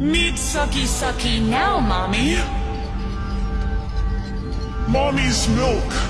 Need sucky sucky now, mommy. Mommy's milk.